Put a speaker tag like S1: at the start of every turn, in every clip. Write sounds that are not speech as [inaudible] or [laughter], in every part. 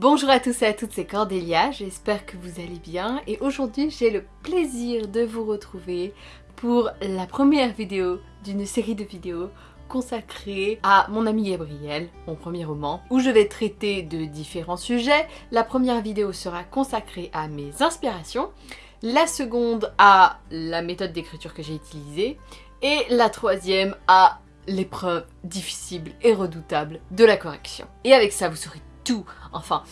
S1: Bonjour à tous et à toutes, c'est Cordélia, j'espère que vous allez bien et aujourd'hui j'ai le plaisir de vous retrouver pour la première vidéo d'une série de vidéos consacrée à mon ami Gabriel, mon premier roman, où je vais traiter de différents sujets. La première vidéo sera consacrée à mes inspirations, la seconde à la méthode d'écriture que j'ai utilisée, et la troisième à l'épreuve difficile et redoutable de la correction. Et avec ça, vous saurez enfin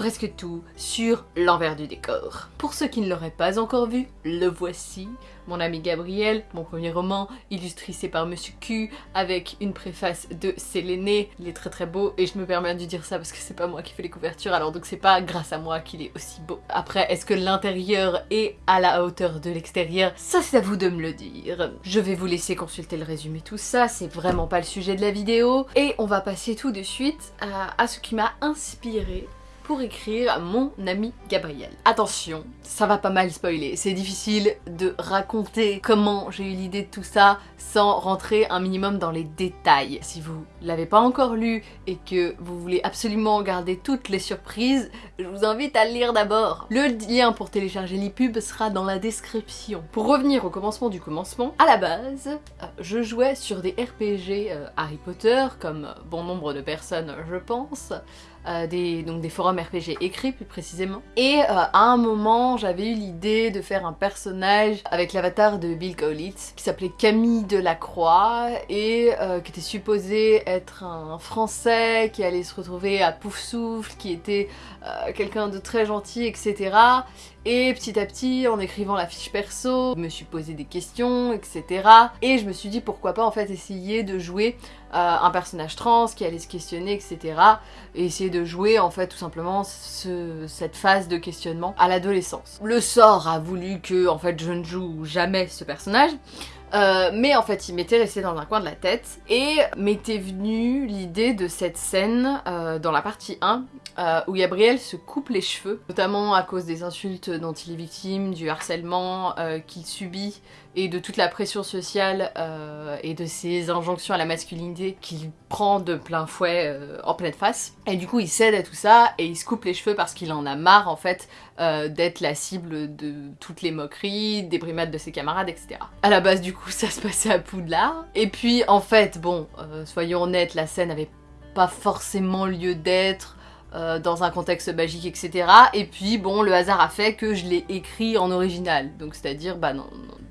S1: presque tout, sur l'envers du décor. Pour ceux qui ne l'auraient pas encore vu, le voici, mon ami Gabriel, mon premier roman, illustré par Monsieur Q, avec une préface de Séléné. Il est très très beau, et je me permets de dire ça parce que c'est pas moi qui fais les couvertures, alors donc c'est pas grâce à moi qu'il est aussi beau. Après, est-ce que l'intérieur est à la hauteur de l'extérieur? Ça c'est à vous de me le dire. Je vais vous laisser consulter le résumé tout ça, c'est vraiment pas le sujet de la vidéo, et on va passer tout de suite à, à ce qui m'a inspiré pour écrire mon ami Gabriel. Attention, ça va pas mal spoiler, c'est difficile de raconter comment j'ai eu l'idée de tout ça sans rentrer un minimum dans les détails. Si vous l'avez pas encore lu et que vous voulez absolument garder toutes les surprises, je vous invite à le lire d'abord. Le lien pour télécharger l'e-pub sera dans la description. Pour revenir au commencement du commencement, à la base, euh, je jouais sur des RPG euh, Harry Potter, comme bon nombre de personnes je pense, euh, des, forums RPG écrits plus précisément. Et euh, à un moment, j'avais eu l'idée de faire un personnage avec l'avatar de Bill Kaulitz qui s'appelait Camille Delacroix et euh, qui était supposé être un français qui allait se retrouver à Poufsouffle, qui était quelqu'un de très gentil, etc. Et petit à petit, en écrivant la fiche perso, je me suis posé des questions, etc. Et je me suis dit pourquoi pas en fait essayer de jouer euh, un personnage trans qui allait se questionner, etc. Et essayer de jouer en fait tout simplement cette phase de questionnement à l'adolescence. Le sort a voulu que en fait je ne joue jamais ce personnage. Euh, mais en fait, il m'était resté dans un coin de la tête et m'était venue l'idée de cette scène euh, dans la partie 1 euh, où Gabriel se coupe les cheveux, notamment à cause des insultes dont il est victime, du harcèlement qu'il subit et de toute la pression sociale et de ses injonctions à la masculinité qu'il prend de plein fouet en pleine face. Et du coup, il cède à tout ça et il se coupe les cheveux parce qu'il en a marre en fait d'être la cible de toutes les moqueries, des brimades de ses camarades, etc. À la base du coup, [laughs] ça se passait à Poudlard. Et puis en fait, bon, euh, soyons honnêtes, la scène avait pas forcément lieu d'être euh, dans un contexte magique, etc. Et puis bon, le hasard a fait que je l'ai écrit en original, donc c'est-à-dire bah,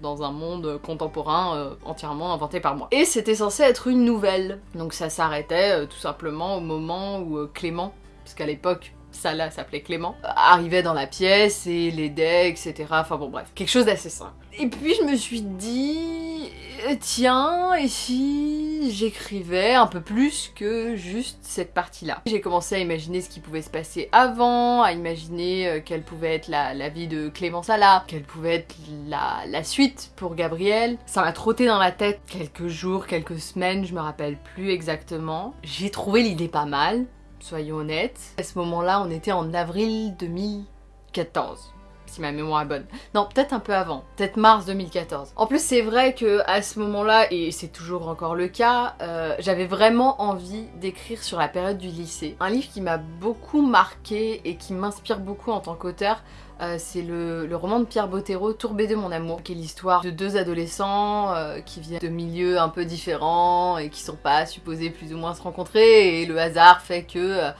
S1: dans, un monde contemporain euh, entièrement inventé par moi. Et c'était censé être une nouvelle, donc ça s'arrêtait tout simplement au moment où Clément, puisqu'à l'époque ça là s'appelait Clément, arrivait dans la pièce et l'aidait, etc. Enfin bon bref, quelque chose d'assez simple. Et puis je me suis dit, euh, tiens, et si j'écrivais un peu plus que juste cette partie-là J'ai commencé à imaginer ce qui pouvait se passer avant, à imaginer euh, quelle pouvait être la, vie de Clément Sala, quelle pouvait être la, suite pour Gabriel. Ça m'a trotté dans la tête quelques jours, quelques semaines, je me rappelle plus exactement. J'ai trouvé l'idée pas mal, soyons honnêtes. À ce moment-là, on était en avril 2014 si ma mémoire est bonne. Non, peut-être un peu avant, peut-être mars 2014. En plus, c'est vrai que à ce moment-là, et c'est toujours encore le cas, euh, j'avais vraiment envie d'écrire sur la période du lycée. Un livre qui m'a beaucoup marqué et qui m'inspire beaucoup en tant qu'auteur, euh, c'est le, roman de Pierre Bottero, Tourbé de mon amour, qui est l'histoire de deux adolescents euh, qui viennent de milieux un peu différents et qui sont pas supposés plus ou moins se rencontrer et le hasard fait que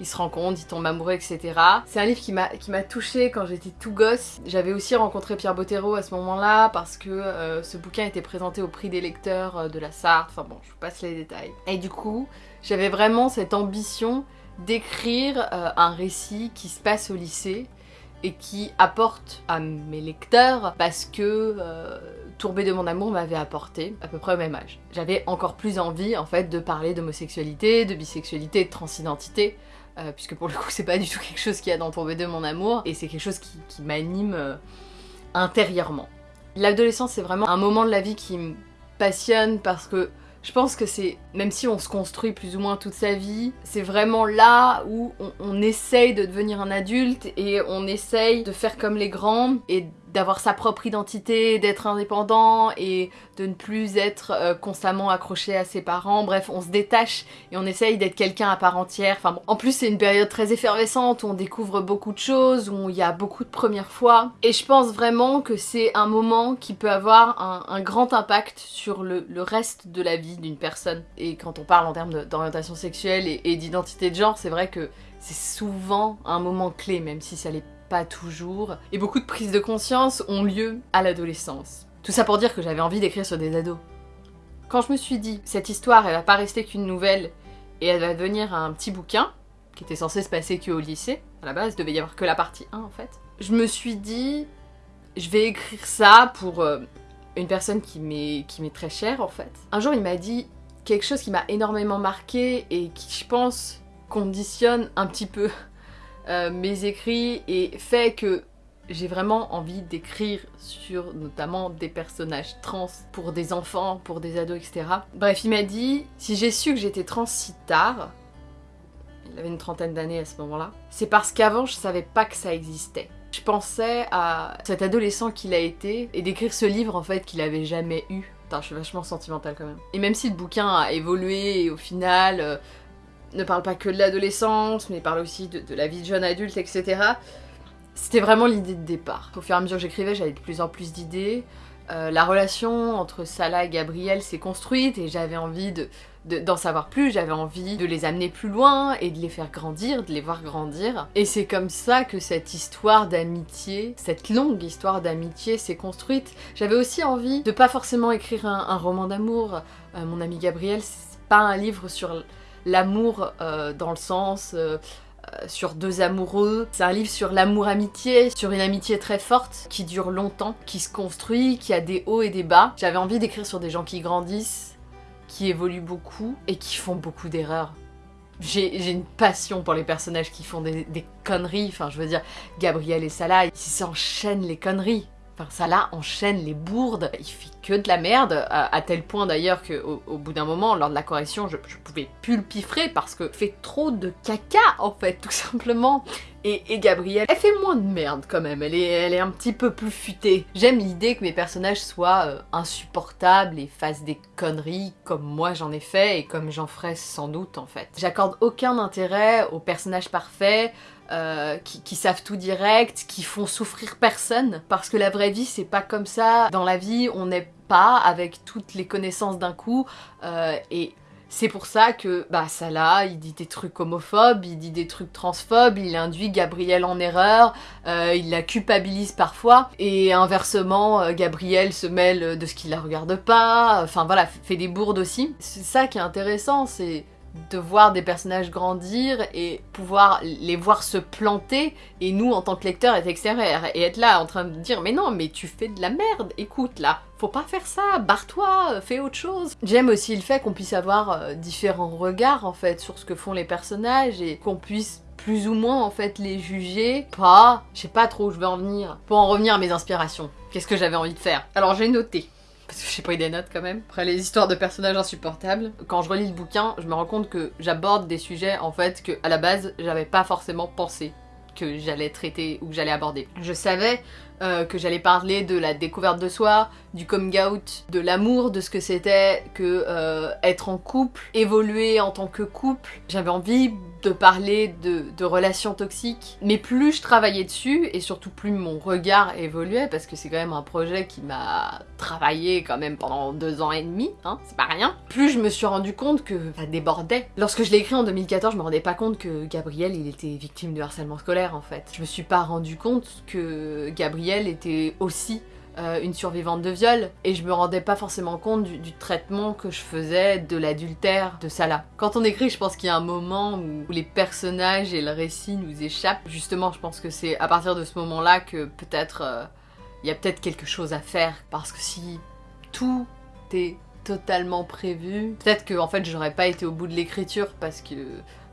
S1: ils se rencontrent, ils tombent amoureux, etc. C'est un livre qui m'a touchée quand j'étais tout gosse. J'avais aussi rencontré Pierre Bottero à ce moment-là parce que euh, ce bouquin était présenté au prix des lecteurs euh, de la Sarthe. Enfin bon, je vous passe les détails. Et du coup, j'avais vraiment cette ambition d'écrire euh, un récit qui se passe au lycée et qui apporte à mes lecteurs parce que Tourbé de mon amour m'avait apporté à peu près au même âge. J'avais encore plus envie en fait de parler d'homosexualité, de bisexualité, de transidentité euh, puisque pour le coup c'est pas du tout quelque chose qui a dans Tomber de mon amour, et c'est quelque chose qui, m'anime euh, intérieurement. L'adolescence c'est vraiment un moment de la vie qui me passionne parce que je pense que c'est, même si on se construit plus ou moins toute sa vie, c'est vraiment là où on, essaye de devenir un adulte et on essaye de faire comme les grands et d'avoir sa propre identité, d'être indépendant et de ne plus être euh, constamment accroché à ses parents. Bref, on se détache et on essaye d'être quelqu'un à part entière. Enfin. En plus, c'est une période très effervescente où on découvre beaucoup de choses, où il y a beaucoup de premières fois. Et je pense vraiment que c'est un moment qui peut avoir un, grand impact sur le, reste de la vie d'une personne. Et quand on parle en termes d'orientation sexuelle et, et d'identité de genre, c'est vrai que c'est souvent un moment clé, même si ça l'est pas toujours. Et beaucoup de prises de conscience ont lieu à l'adolescence. Tout ça pour dire que j'avais envie d'écrire sur des ados. Quand je me suis dit, cette histoire, elle va pas rester qu'une nouvelle, et elle va devenir un petit bouquin, qui était censé se passer que au lycée, à la base, il devait y avoir que la partie 1 en fait. Je me suis dit, je vais écrire ça pour euh, une personne qui m'est très chère en fait. Un jour il m'a dit quelque chose qui m'a énormément marqué et qui je pense conditionne un petit peu euh, mes écrits et fait que j'ai vraiment envie d'écrire sur notamment des personnages trans pour des enfants, pour des ados, etc. Bref, il m'a dit, si j'ai su que j'étais trans si tard, il avait une trentaine d'années à ce moment-là, c'est parce qu'avant je savais pas que ça existait. Je pensais à cet adolescent qu'il a été et d'écrire ce livre en fait qu'il avait jamais eu. Putain, je suis vachement sentimentale quand même. Et même si le bouquin a évolué et au final, euh, ne parle pas que de l'adolescence, mais parle aussi de, la vie de jeune adulte, etc. C'était vraiment l'idée de départ. Au fur et à mesure que j'écrivais, j'avais de plus en plus d'idées. Euh, la relation entre Salah et Gabriel s'est construite et j'avais envie d'en de, d'en savoir plus, j'avais envie de les amener plus loin et de les faire grandir, de les voir grandir. Et c'est comme ça que cette histoire d'amitié, cette longue histoire d'amitié s'est construite. J'avais aussi envie de pas forcément écrire un, roman d'amour. Euh, mon ami Gabriel, c'est pas un livre sur l'amour euh, dans le sens euh, euh, sur deux amoureux. C'est un livre sur l'amour-amitié, sur une amitié très forte, qui dure longtemps, qui se construit, qui a des hauts et des bas. J'avais envie d'écrire sur des gens qui grandissent, qui évoluent beaucoup et qui font beaucoup d'erreurs. J'ai une passion pour les personnages qui font des, conneries, enfin je veux dire, Gabriel et Salah, ils s'enchaînent les conneries. Enfin, ça là enchaîne les bourdes, il fait que de la merde, à, tel point d'ailleurs qu'au au bout d'un moment, lors de la correction, je, pouvais plus parce que fait trop de caca en fait, tout simplement. Et, Gabrielle, elle fait moins de merde quand même, elle est, elle est un petit peu plus futée. J'aime l'idée que mes personnages soient euh, insupportables et fassent des conneries comme moi j'en ai fait et comme j'en ferai sans doute en fait. J'accorde aucun intérêt aux personnages parfaits, euh, qui, savent tout direct, qui font souffrir personne. Parce que la vraie vie, c'est pas comme ça. Dans la vie, on n'est pas avec toutes les connaissances d'un coup. Euh, et c'est pour ça que, bah, Salah, il dit des trucs homophobes, il dit des trucs transphobes, il induit Gabriel en erreur, euh, il la culpabilise parfois, et inversement, Gabriel se mêle de ce qui la regarde pas, enfin voilà, fait des bourdes aussi. C'est ça qui est intéressant, c'est de voir des personnages grandir et pouvoir les voir se planter et nous en tant que lecteurs être extérieurs et être là en train de dire mais non mais tu fais de la merde écoute là faut pas faire ça barre-toi fais autre chose. J'aime aussi le fait qu'on puisse avoir euh, différents regards en fait sur ce que font les personnages et qu'on puisse plus ou moins en fait les juger pas je sais pas trop où je vais en venir. Pour en revenir à mes inspirations qu'est-ce que j'avais envie de faire? Alors j'ai noté parce que j'ai eu des notes quand même. Après les histoires de personnages insupportables, quand je relis le bouquin, je me rends compte que j'aborde des sujets en fait que à la base j'avais pas forcément pensé que j'allais traiter ou que j'allais aborder. Je savais euh, que j'allais parler de la découverte de soi, du coming out, de l'amour, de ce que c'était que euh, être en couple, évoluer en tant que couple. J'avais envie parler de, relations toxiques, mais plus je travaillais dessus, et surtout plus mon regard évoluait, parce que c'est quand même un projet qui m'a travaillé quand même pendant deux ans et demi, hein, c'est pas rien, plus je me suis rendu compte que ça débordait. Lorsque je l'ai écrit en 2014, je me rendais pas compte que Gabriel, il était victime de harcèlement scolaire en fait. Je me suis pas rendu compte que Gabriel était aussi euh, une survivante de viol et je me rendais pas forcément compte du, traitement que je faisais de l'adultère de Salah. Quand on écrit, je pense qu'il y a un moment où, les personnages et le récit nous échappent. Justement, je pense que c'est à partir de ce moment-là que peut-être euh, il y a peut-être quelque chose à faire parce que si tout est totalement prévu, peut-être que en fait j'aurais pas été au bout de l'écriture parce que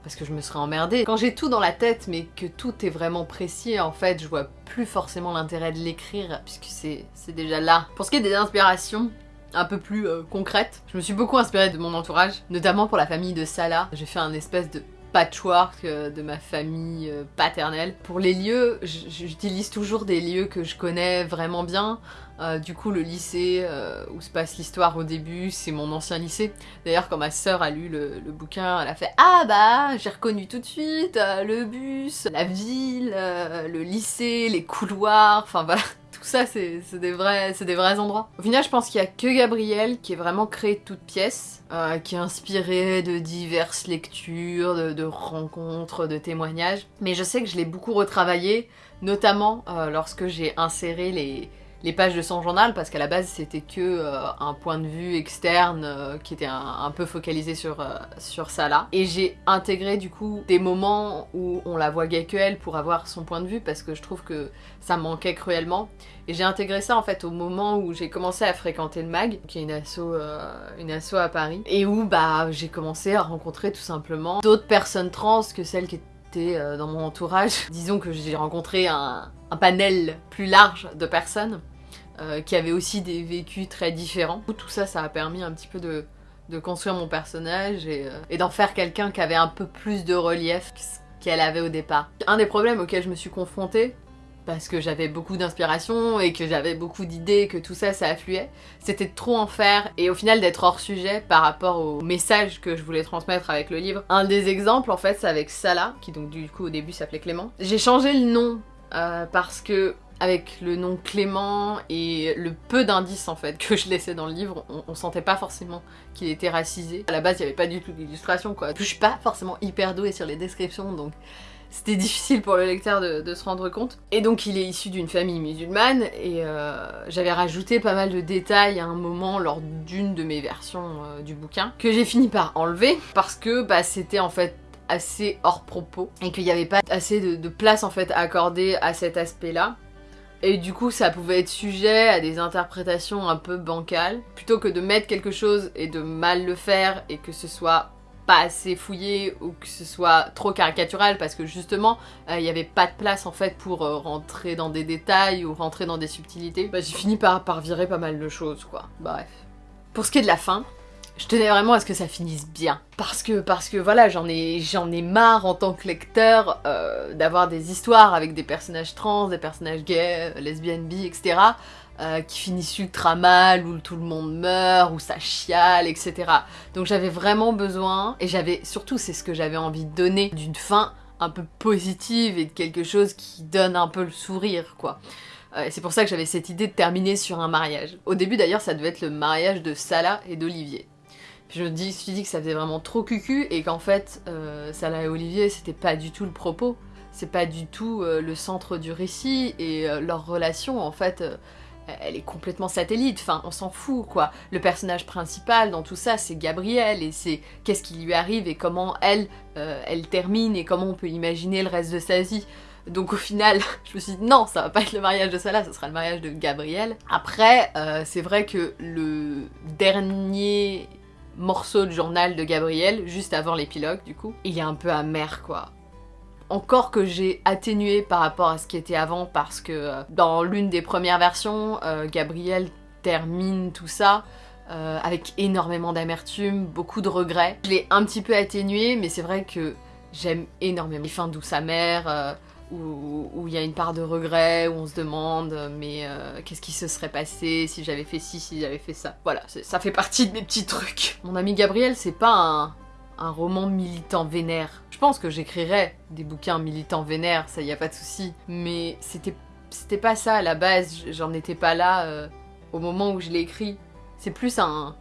S1: parce que je me serais emmerdée. Quand j'ai tout dans la tête mais que tout est vraiment précis, en fait, je vois plus forcément l'intérêt de l'écrire puisque c'est déjà là. Pour ce qui est des inspirations, un peu plus euh, concrètes, je me suis beaucoup inspirée de mon entourage, notamment pour la famille de Salah. J'ai fait un espèce de patchwork euh, de ma famille euh, paternelle. Pour les lieux, j'utilise toujours des lieux que je connais vraiment bien. Euh, du coup, le lycée où se passe l'histoire au début, c'est mon ancien lycée. D'ailleurs, quand ma sœur a lu le, le, bouquin, elle a fait « Ah bah, j'ai reconnu tout de suite le bus, la ville, le lycée, les couloirs, enfin voilà » ça, c'est des, vrais, endroits. Au final, je pense qu'il y a que Gabriel qui est vraiment créé de toutes pièces, euh, qui est inspiré de diverses lectures, de, rencontres, de témoignages. Mais je sais que je l'ai beaucoup retravaillé, notamment euh, lorsque j'ai inséré les, les pages de son journal parce qu'à la base c'était que euh, un point de vue externe euh, qui était un, peu focalisé sur, euh, sur ça là. Et j'ai intégré du coup des moments où on la voyait que elle pour avoir son point de vue parce que je trouve que ça manquait cruellement. Et j'ai intégré ça en fait au moment où j'ai commencé à fréquenter le MAG, qui est une asso, une asso à Paris, et où bah j'ai commencé à rencontrer tout simplement d'autres personnes trans que celles qui étaient dans mon entourage. [laughs] Disons que j'ai rencontré un panel plus large de personnes euh, qui avait aussi des vécus très différents. Tout ça, ça a permis un petit peu de, construire mon personnage et, euh, d'en faire quelqu'un qui avait un peu plus de relief qu'elle avait au départ. Un des problèmes auxquels je me suis confrontée, parce que j'avais beaucoup d'inspiration et que j'avais beaucoup d'idées, que tout ça, ça affluait, c'était de trop en faire et au final d'être hors sujet par rapport au message que je voulais transmettre avec le livre. Un des exemples, en fait, c'est avec Salah, qui donc du coup au début s'appelait Clément. J'ai changé le nom euh, parce que avec le nom Clément et le peu d'indices en fait que je laissais dans le livre, on, sentait pas forcément qu'il était racisé. À la base, il y avait pas du tout d'illustration quoi. Je suis pas forcément hyper douée sur les descriptions donc c'était difficile pour le lecteur de, se rendre compte. Et donc il est issu d'une famille musulmane et euh, j'avais rajouté pas mal de détails à un moment lors d'une de mes versions euh, du bouquin que j'ai fini par enlever parce que bah, c'était en fait assez hors propos et qu'il n'y avait pas assez de, de place en fait accordée à cet aspect là et du coup, ça pouvait être sujet à des interprétations un peu bancales. Plutôt que de mettre quelque chose et de mal le faire et que ce soit pas assez fouillé ou que ce soit trop caricatural parce que justement euh, il n'y avait pas de place en fait pour euh, rentrer dans des détails ou rentrer dans des subtilités, bah, j'ai fini par, par virer pas mal de choses quoi. Bref. Pour ce qui est de la fin, je tenais vraiment à ce que ça finisse bien. Parce que, parce que voilà, j'en ai, ai marre en tant que lecteur euh, d'avoir des histoires avec des personnages trans, des personnages gays, lesbiennes, bi, etc. Euh, qui finissent ultra mal, où tout le monde meurt, où ça chiale, etc. Donc j'avais vraiment besoin, et j'avais, surtout c'est ce que j'avais envie de donner, d'une fin un peu positive et de quelque chose qui donne un peu le sourire, quoi. Euh, c'est pour ça que j'avais cette idée de terminer sur un mariage. Au début d'ailleurs ça devait être le mariage de Salah et d'Olivier. Je me suis dit que ça faisait vraiment trop cucu et qu'en fait, euh, Salah et Olivier, c'était pas du tout le propos. C'est pas du tout euh, le centre du récit et euh, leur relation, en fait, elle est complètement satellite. Enfin, on s'en fout, quoi. Le personnage principal dans tout ça, c'est Gabrielle et c'est qu'est-ce qui lui arrive et comment elle, elle termine et comment on peut imaginer le reste de sa vie. Donc au final, [laughs] je me suis dit non, ça va pas être le mariage de Salah, ce sera le mariage de Gabrielle. Après, c'est vrai que le dernier morceau de journal de Gabriel, juste avant l'épilogue du coup. Il est un peu amer quoi. Encore que j'ai atténué par rapport à ce qui était avant parce que euh, dans l'une des premières versions, euh, Gabriel termine tout ça euh, avec énormément d'amertume, beaucoup de regrets. Je l'ai un petit peu atténué mais c'est vrai que j'aime énormément les fins douces amères, où il y a une part de regret, où on se demande mais euh, qu'est-ce qui se serait passé si j'avais fait ci, si j'avais fait ça. Voilà, ça fait partie de mes petits trucs. Mon ami Gabriel, c'est pas un, roman militant vénère. Je pense que j'écrirais des bouquins militants vénères, ça y a pas de souci. Mais c'était c'était pas ça à la base, j'en étais pas là euh, au moment où je l'ai écrit. C'est plus un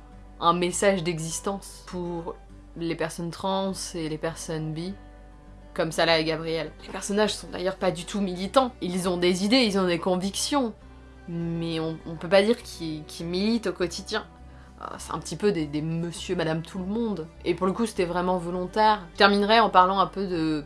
S1: message d'existence pour les personnes trans et les personnes bi comme Salah et Gabriel. Les personnages sont d'ailleurs pas du tout militants. Ils ont des idées, ils ont des convictions, mais on, peut pas dire qu'ils militent au quotidien. Ah, c'est un petit peu des, monsieur, madame, tout le monde. Et pour le coup, c'était vraiment volontaire. Je terminerai en parlant un peu de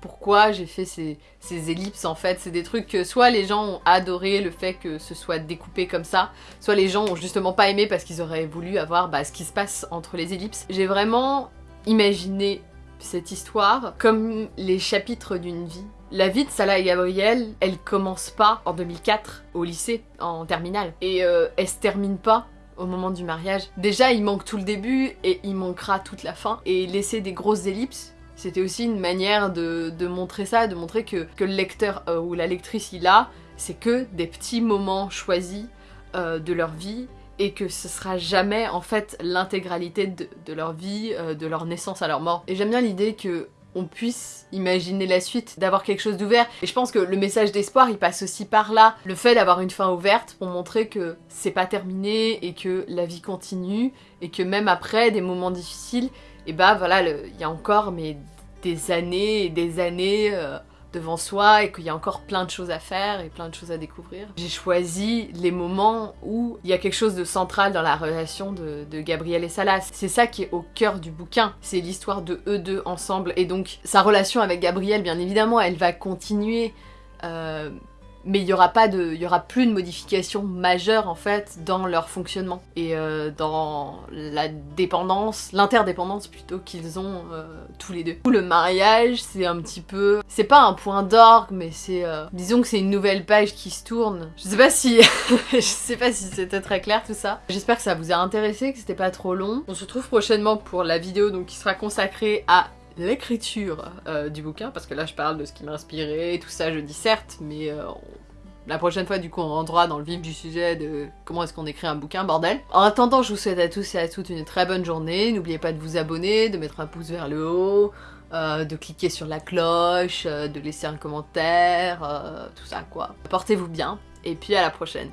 S1: pourquoi j'ai fait ces, ellipses en fait. C'est des trucs que soit les gens ont adoré le fait que ce soit découpé comme ça, soit les gens ont justement pas aimé parce qu'ils auraient voulu avoir bah, ce qui se passe entre les ellipses. J'ai vraiment imaginé cette histoire comme les chapitres d'une vie. La vie de Salah et Gabriel, elle commence pas en 2004 au lycée, en terminale. Et euh, elle se termine pas au moment du mariage. Déjà, il manque tout le début et il manquera toute la fin. Et laisser des grosses ellipses, c'était aussi une manière de, montrer ça, de montrer que, le lecteur euh, ou la lectrice il a, c'est que des petits moments choisis euh, de leur vie et que ce sera jamais en fait l'intégralité de, leur vie, euh, de leur naissance à leur mort. Et j'aime bien l'idée que on puisse imaginer la suite, d'avoir quelque chose d'ouvert. Et je pense que le message d'espoir, il passe aussi par là. Le fait d'avoir une fin ouverte pour montrer que c'est pas terminé et que la vie continue et que même après des moments difficiles, et bah voilà, il y a encore mais des années et des années euh, devant soi et qu'il y a encore plein de choses à faire et plein de choses à découvrir. J'ai choisi les moments où il y a quelque chose de central dans la relation de, Gabriel et Salas. C'est ça qui est au cœur du bouquin, c'est l'histoire de eux deux ensemble et donc sa relation avec Gabriel bien évidemment elle va continuer euh, mais il y aura pas de, il y aura plus de modifications majeures en fait dans leur fonctionnement et euh, dans la dépendance, l'interdépendance plutôt qu'ils ont euh, tous les deux. Le mariage, c'est un petit peu, c'est pas un point d'orgue, mais c'est, euh, disons que c'est une nouvelle page qui se tourne. Je sais pas si, [laughs] je sais pas si c'était très clair tout ça. J'espère que ça vous a intéressé, que c'était pas trop long. On se retrouve prochainement pour la vidéo donc qui sera consacrée à l'écriture euh, du bouquin, parce que là je parle de ce qui m'a inspiré, tout ça je dis certes, mais euh, la prochaine fois du coup on rentrera dans le vif du sujet de comment est-ce qu'on écrit un bouquin, bordel. En attendant, je vous souhaite à tous et à toutes une très bonne journée, n'oubliez pas de vous abonner, de mettre un pouce vers le haut, euh, de cliquer sur la cloche, de laisser un commentaire, tout ça quoi. Portez-vous bien, et puis à la prochaine.